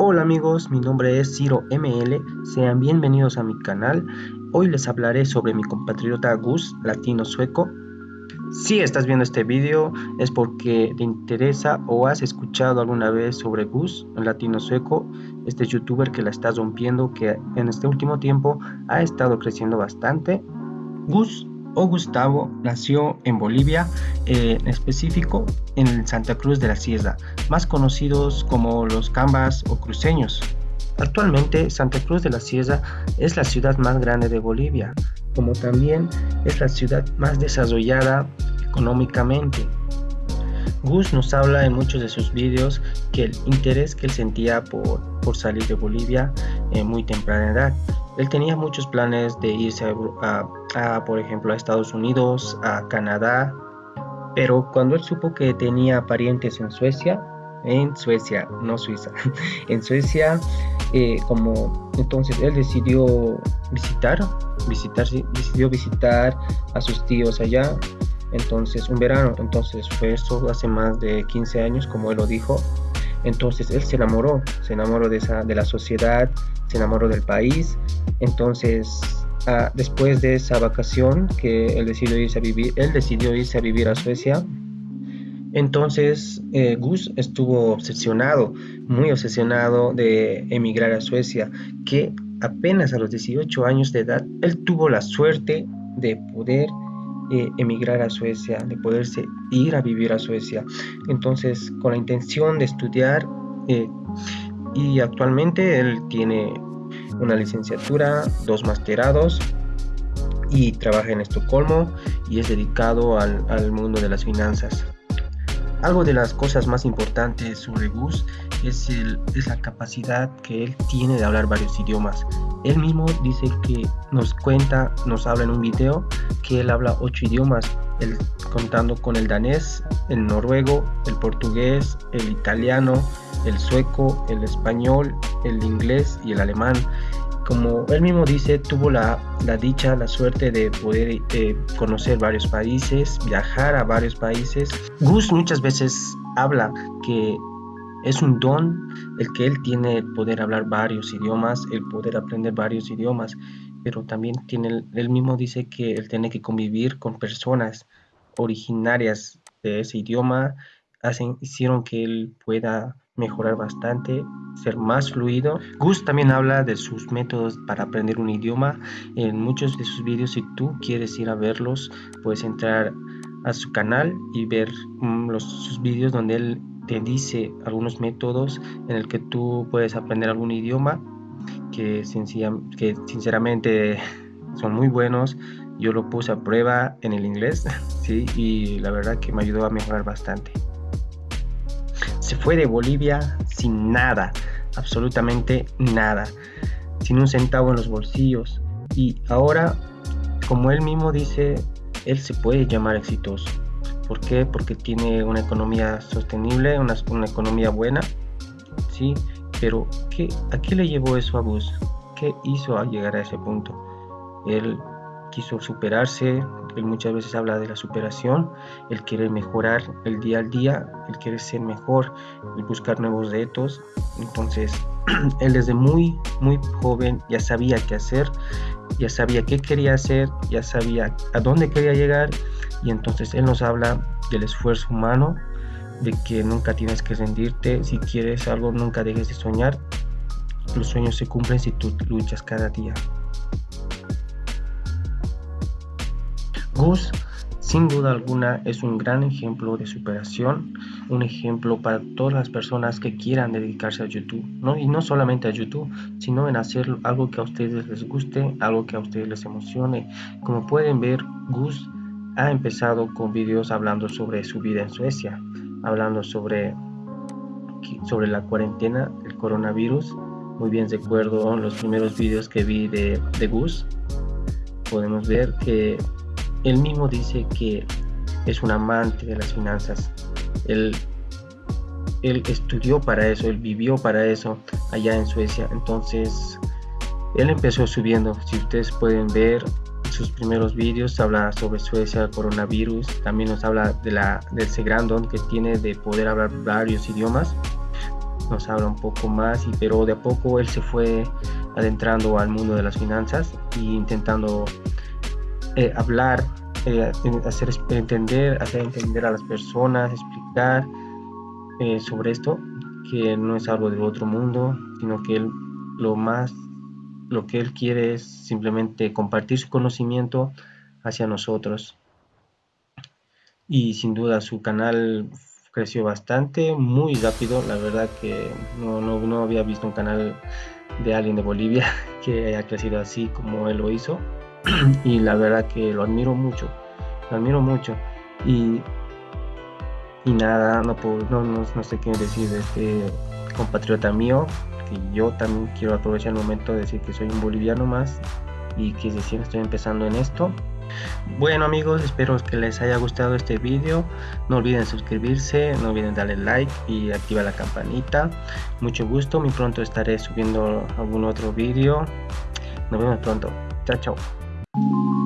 Hola amigos, mi nombre es Ciro ML, sean bienvenidos a mi canal. Hoy les hablaré sobre mi compatriota Gus, latino sueco. Si estás viendo este vídeo es porque te interesa o has escuchado alguna vez sobre Gus, el latino sueco, este youtuber que la está rompiendo, que en este último tiempo ha estado creciendo bastante. Gus o Gustavo nació en Bolivia, en específico en Santa Cruz de la Sierra, más conocidos como los Cambas o cruceños. Actualmente Santa Cruz de la Sierra es la ciudad más grande de Bolivia, como también es la ciudad más desarrollada económicamente. Gus nos habla en muchos de sus vídeos que el interés que él sentía por, por salir de Bolivia en muy temprana edad. Él tenía muchos planes de irse a, por ejemplo, a Estados Unidos, a Canadá, pero cuando él supo que tenía parientes en Suecia, en Suecia, no Suiza, en Suecia, eh, como entonces él decidió visitar, visitar, decidió visitar a sus tíos allá, entonces un verano, entonces fue eso hace más de 15 años, como él lo dijo, entonces él se enamoró, se enamoró de, esa, de la sociedad, se enamoró del país, entonces ah, después de esa vacación que él decidió irse a vivir, él decidió irse a vivir a Suecia, entonces eh, Gus estuvo obsesionado, muy obsesionado de emigrar a Suecia, que apenas a los 18 años de edad, él tuvo la suerte de poder eh, emigrar a Suecia, de poderse ir a vivir a Suecia. Entonces, con la intención de estudiar, eh, y actualmente él tiene una licenciatura, dos masterados y trabaja en Estocolmo y es dedicado al, al mundo de las finanzas. Algo de las cosas más importantes sobre Gus es, la capacidad que él tiene de hablar varios idiomas. Él mismo dice que nos cuenta, nos habla en un video que él habla ocho idiomas, contando con el danés, el noruego, el portugués, el italiano, el sueco, el español, el inglés y el alemán como él mismo dice, tuvo la, dicha, la suerte de poder eh, conocer varios países, viajar a varios países. Gus muchas veces habla que es un don el que él tiene el poder hablar varios idiomas, el poder aprender varios idiomas, pero también tiene, él mismo dice que él tiene que convivir con personas originarias de ese idioma, hacen, hicieron que él pueda mejorar bastante, ser más fluido. Gus también habla de sus métodos para aprender un idioma. En muchos de sus vídeos, si tú quieres ir a verlos, puedes entrar a su canal y ver mm, los, sus vídeos donde él te dice algunos métodos en el que tú puedes aprender algún idioma que, sinceramente son muy buenos. Yo lo puse a prueba en el inglés, y la verdad que me ayudó a mejorar bastante se fue de Bolivia sin nada, absolutamente nada, sin un centavo en los bolsillos. Y ahora, como él mismo dice, él se puede llamar exitoso. ¿Por qué? Porque tiene una economía sostenible, una, economía buena, ¿sí? Pero ¿qué, ¿a qué le llevó eso a Bus? ¿Qué hizo al llegar a ese punto? Él quiso superarse, él muchas veces habla de la superación, él quiere mejorar el día al día, él quiere ser mejor, el buscar nuevos retos. Entonces, él desde muy, muy joven ya sabía qué hacer, ya sabía qué quería hacer, ya sabía a dónde quería llegar y entonces él nos habla del esfuerzo humano, de que nunca tienes que rendirte, si quieres algo nunca dejes de soñar, los sueños se cumplen si tú luchas cada día. Gus, sin duda alguna, es un gran ejemplo de superación, un ejemplo para todas las personas que quieran dedicarse a YouTube, ¿no? y no solamente a YouTube, sino en hacer algo que a ustedes les guste, algo que a ustedes les emocione. Como pueden ver, Gus ha empezado con videos hablando sobre su vida en Suecia, hablando sobre, sobre la cuarentena, el coronavirus. Muy bien recuerdo los primeros videos que vi de, de Gus. Podemos ver que él mismo dice que es un amante de las finanzas. Él, él estudió para eso, él vivió para eso allá en Suecia. Entonces, él empezó subiendo. Si ustedes pueden ver sus primeros vídeos, habla sobre Suecia, coronavirus. También nos habla de, la, de ese gran don que tiene de poder hablar varios idiomas. nos habla un poco más, pero de a poco él se fue adentrando al mundo de las finanzas e intentando eh, hablar, eh, hacer entender, hacer entender a las personas, explicar eh, sobre esto, que no es algo del otro mundo, sino que él lo más, lo que él quiere es simplemente compartir su conocimiento hacia nosotros. Y sin duda su canal creció bastante, muy rápido, la verdad que no, no, no había visto un canal de alguien de Bolivia que haya crecido así como él lo hizo y la verdad que lo admiro mucho, lo admiro mucho y, y nada, no, puedo, no, no, sé qué decir de este compatriota mío, que yo también quiero aprovechar el momento de decir que soy un boliviano más y que recién estoy empezando en esto. Bueno amigos, espero que les haya gustado este vídeo. No olviden suscribirse, no olviden darle like y activar la campanita. Mucho gusto, muy pronto estaré subiendo algún otro vídeo. Nos vemos pronto. Chao, chao. you